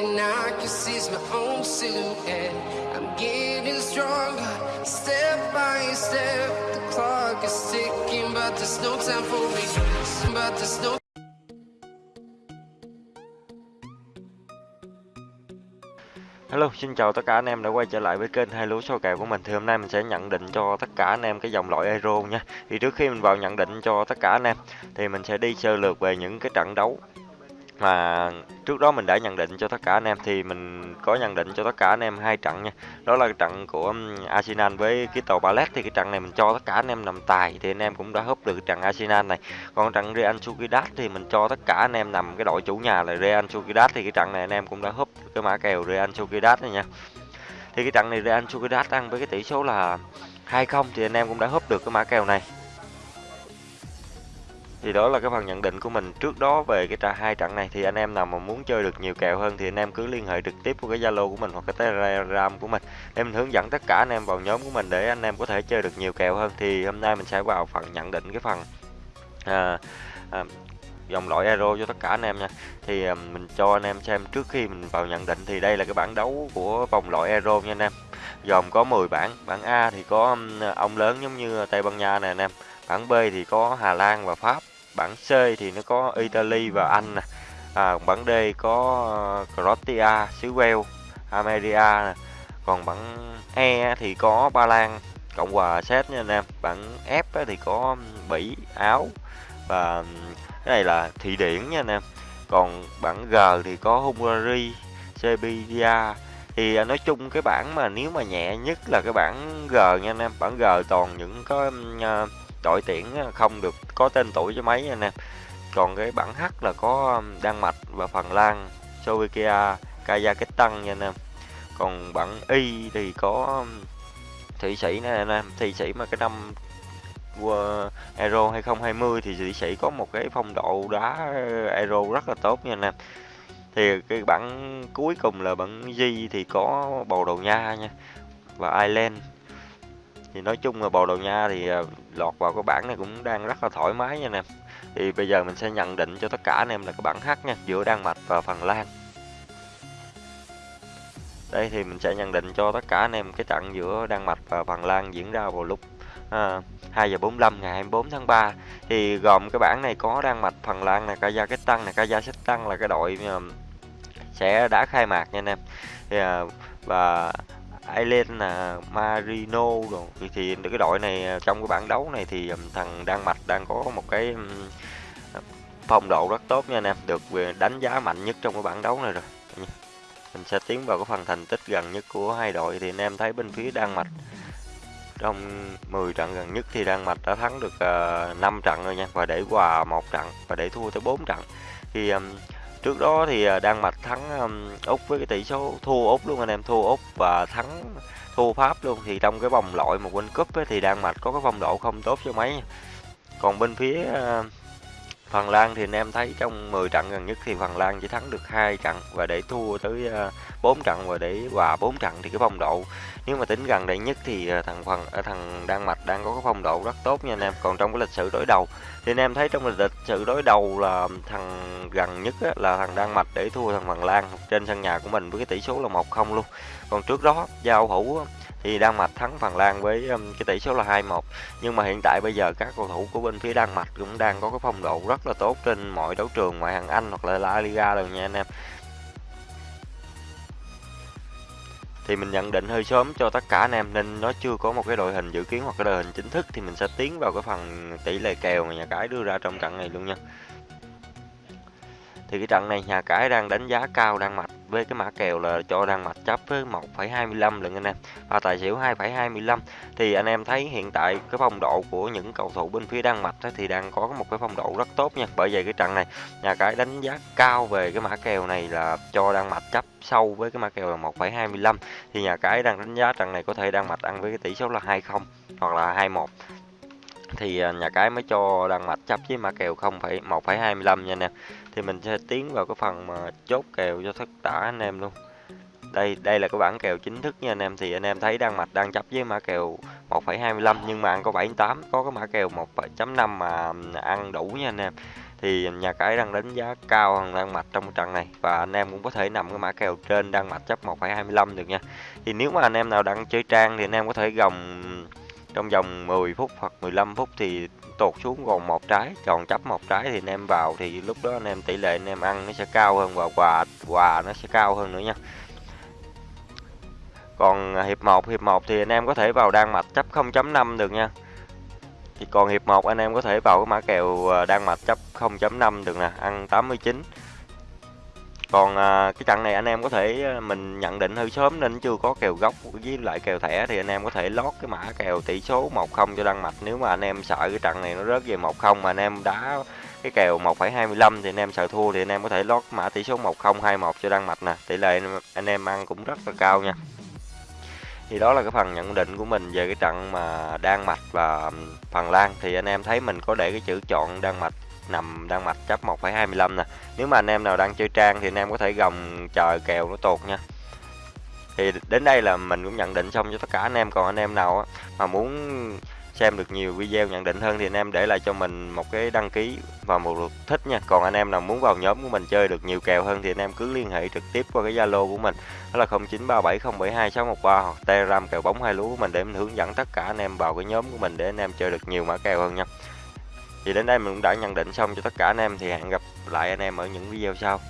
nothing I can see is my own silhouette. I'm getting stronger, step by step. The clock is ticking, but there's no time for me. But there's no Hello, xin chào tất cả anh em đã quay trở lại với kênh hai lúa số kèo của mình. Thì hôm nay mình sẽ nhận định cho tất cả anh em cái dòng loại Euro nha. Thì trước khi mình vào nhận định cho tất cả anh em thì mình sẽ đi sơ lược về những cái trận đấu mà trước đó mình đã nhận định cho tất cả anh em, thì mình có nhận định cho tất cả anh em hai trận nha. Đó là trận của Arsenal với cái tàu Ballet thì cái trận này mình cho tất cả anh em nằm tài, thì anh em cũng đã húp được trận Arsenal này. Còn trận Real Sociedad thì mình cho tất cả anh em nằm cái đội chủ nhà là Real Sociedad, thì cái trận này anh em cũng đã húp cái mã kèo Real Sociedad này nha. Thì cái trận này Real Sociedad ăn với cái tỷ số là 2-0 thì anh em cũng đã húp được cái mã kèo này thì đó là cái phần nhận định của mình trước đó về cái trà hai trận này. Thì anh em nào mà muốn chơi được nhiều kèo hơn thì anh em cứ liên hệ trực tiếp qua cái Zalo của mình hoặc cái Telegram của mình để mình hướng dẫn tất cả anh em vào nhóm của mình để anh em có thể chơi được nhiều kèo hơn. Thì hôm nay mình sẽ vào phần nhận định cái phần à, à, dòng loại Euro cho tất cả anh em nha. Thì à, mình cho anh em xem trước khi mình vào nhận định thì đây là cái bảng đấu của vòng loại Euro nha anh em. Gồm có 10 bảng bảng A thì có ông lớn giống như Tây Ban Nha này anh em bảng B thì có Hà Lan và Pháp bảng C thì nó có Italy và Anh nè. À, bảng D có ờ, Croatia xứ Wales Armenia nè. Còn bảng E thì có Ba Lan Cộng hòa Séc nha anh em. Bảng F thì có Bỉ Áo và cái này là Thụy Điển nha anh em. Còn bảng G thì có Hungary Serbia. Thì à, nói chung cái bảng mà nếu mà nhẹ nhất là cái bảng G nha anh em. Bảng G toàn những có uh, đội tuyển không được có tên tuổi cho mấy anh em. Còn cái bảng H là có um, Đan Mạch và Phần Lan, Slovakia, Kazakhstan nha anh em. Còn bảng Y thì có um, Thụy Sĩ nè anh em. Thụy Sĩ mà cái năm Euro 2020 thì Thụy Sĩ có một cái phong độ đá Euro rất là tốt nha anh em. Thì cái bảng cuối cùng là bảng G thì có Bồ Đào Nha nha, và Ireland. Thì nói chung là Bồ Đào Nha thì uh, lọt vào cái bảng này cũng đang rất là thoải mái nha anh em thì bây giờ mình sẽ nhận định cho tất cả anh em là cái bảng H nha giữa Đan Mạch và Phần Lan. Đây thì mình sẽ nhận định cho tất cả anh em cái trận giữa Đan Mạch và Phần Lan diễn ra vào lúc à, 2 giờ 45 ngày 24 tháng 3 thì gồm cái bảng này có Đan Mạch, Phần Lan là Kazakhstan là Kazakhstan là cái đội à, sẽ đã khai mạc nha anh em. Thì, à, và Ireland là Marino rồi thì cái đội này à, trong cái bảng đấu này thì thằng Đan Mạch đang có một cái phong độ rất tốt nha anh em. Được à, đánh giá mạnh nhất trong cái bảng đấu này rồi. Mình sẽ tiến vào cái phần thành tích gần nhất của hai đội. Thì anh em thấy bên phía Đan Mạch trong 10 trận gần nhất thì Đan Mạch đã thắng được à, uh, 5 trận rồi nha và để hòa một trận và để thua tới 4 trận. Thì um, Trước đó thì à, Đan Mạch thắng um, Úc với cái tỷ số thua Úc luôn anh em, thua Úc và thắng thua Pháp luôn thì trong cái vòng loại một World Cup ấy, thì Đan Mạch có cái phong độ không tốt cho mấy. Còn bên phía uh, Phần Lan thì anh em thấy trong 10 trận gần nhất thì Phần Lan chỉ thắng được hai trận và để thua tới ờ, 4 trận và để hòa 4 trận thì cái phong độ, nếu mà tính gần đây nhất thì ờ, thằng phần ờ, thằng Đan Mạch đang có cái phong độ rất tốt nha anh em. Còn trong cái lịch sử đối đầu thì anh em thấy trong lịch sử đối đầu là thằng gần nhất là thằng Đan Mạch để thua thằng Phần Lan trên sân nhà của mình với cái tỷ số là 1-0 luôn. Còn trước đó giao hữu thì Đan Mạch thắng Phần Lan với cái tỷ số là 2-1. Nhưng mà hiện tại bây giờ các cầu thủ của bên phía Đan Mạch cũng đang có cái phong độ rất rất là tốt trên mọi đấu trường, ngoại hạng Anh hoặc là La Liga rồi nha anh em. thì mình nhận định hơi sớm cho tất cả anh em nên nó chưa có một cái đội hình dự kiến hoặc cái đội hình chính thức thì mình sẽ tiến vào cái phần tỷ lệ kèo mà nhà cái đưa ra trong trận này luôn nha thì cái trận này nhà cái đang đánh giá cao Đan mạch với cái mã kèo là cho Đan mạch chấp với 1,25 lần anh em. Và tài xỉu 2,25 thì anh em thấy hiện tại cái phong độ của những cầu thủ bên phía Đan Mạch thì đang có một cái phong độ rất tốt nha. Bởi vậy cái trận này nhà cái đánh giá cao về cái mã kèo này là cho Đan Mạch chấp sâu với cái mã kèo là 1,25 thì nhà cái đang đánh giá trận này có thể Đan Mạch ăn với cái tỷ số là 20 hoặc là 21 thì à, nhà cái mới cho đăng mạch chấp với mã kèo 0,1,25 nha anh em. Thì mình sẽ tiến vào cái phần mà chốt kèo cho tất cả anh em luôn. Đây đây là cái bảng kèo chính thức nha anh em. Thì anh em thấy đăng mạch đang chấp với mã kèo 1,25 nhưng mà ăn có 78 có cái mã kèo 1,5 mà à, ăn đủ nha anh em. Thì nhà cái đang đánh giá cao hơn Đan Mạch trong trận này và anh em cũng có thể nằm cái mã kèo trên Đan Mạch chấp 1,25 được nha. Thì nếu mà anh em nào đang chơi trang thì anh em có thể gồng trong vòng 10 phút hoặc 15 phút thì tụt xuống còn một trái, tròn chấp một trái thì anh em vào thì lúc đó anh em tỷ lệ anh em ăn nó sẽ cao hơn và quà quà nó sẽ cao hơn nữa nha. Còn hiệp 1, hiệp 1 thì anh em có thể vào Đan Mạch chấp 0.5 được nha. Thì còn hiệp 1 anh em có thể vào cái mã kèo đang Đan Mạch chấp 0.5 được nè, ăn 89. Còn à, cái trận này anh em có thể à, mình nhận định hơi sớm nên chưa có kèo gốc với lại kèo thẻ thì anh em có thể lót cái mã kèo tỷ số 1-0 cho Đan Mạch. Nếu mà anh em sợ cái trận này nó rớt về 1-0 mà anh em đá cái kèo 1,25 thì anh em sợ thua thì anh em có thể lót mã tỷ số 1021 cho Đan Mạch nè. Tỷ lệ anh em ăn cũng rất là cao nha. Thì đó là cái phần nhận định của mình về cái trận mà Đan Mạch và Phần Lan. Thì anh em thấy mình có để cái chữ chọn Đan Mạch nằm đang Mạch chấp 1,25 nè. Nếu mà anh em nào đang chơi trang thì anh em có thể gồng chờ kèo nó tột nha. Thì đến đây là mình cũng nhận định xong cho tất cả anh em. Còn anh em nào mà muốn xem được nhiều video nhận định hơn thì anh em để lại cho mình một cái đăng ký và một lượt thích nha. Còn anh em nào muốn vào nhóm của mình chơi được nhiều kèo hơn thì anh em cứ liên hệ trực tiếp qua cái zalo của mình. Đó là 0937072613 hoặc telegram kèo bóng hai lúa của mình để mình hướng dẫn tất cả anh em vào cái nhóm của mình để anh em chơi được nhiều mã kèo hơn nha thì đến đây mình cũng đã nhận định xong cho tất cả anh em, thì hẹn gặp lại anh em ở những video sau.